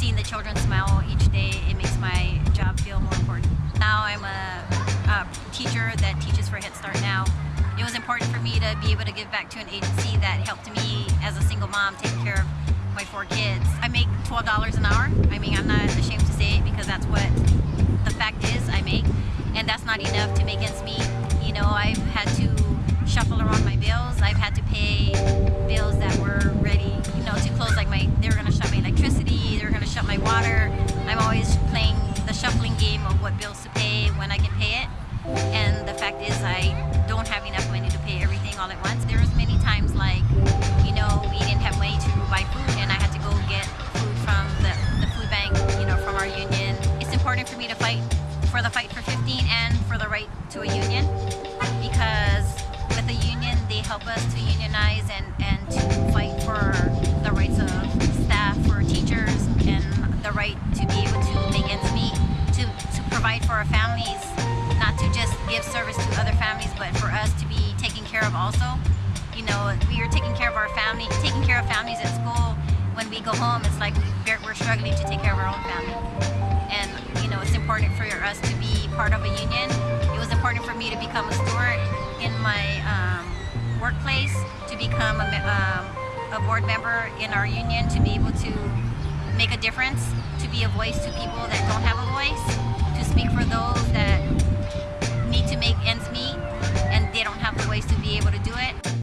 seeing the children smile each day, it makes my job feel more important. Now I'm a, a teacher that teaches for Head Start now. It was important for me to be able to give back to an agency that helped me as a single mom take care of my four kids. I make $12 an hour. I mean, I'm not ashamed to say it because that's what the fact is I make. And that's not enough to make ends meet. You know, I've had to shuffle around my bills. I've had to pay bills that were ready, you know, to close. Like my, what bills to pay when I can pay it. And the fact is I don't have enough money to pay everything all at once. There was many times like, you know, we didn't have money to buy food and I had to go get food from the, the food bank, you know, from our union. It's important for me to fight for the fight for 15 and for the right to a union because with a union they help us to unionize and, and provide for our families, not to just give service to other families but for us to be taken care of also. You know, we are taking care of our family, taking care of families at school. When we go home, it's like we're struggling to take care of our own family. And, you know, it's important for us to be part of a union. It was important for me to become a steward in my um, workplace, to become a, um, a board member in our union, to be able to make a difference, to be a voice to people that don't have a voice, speak for those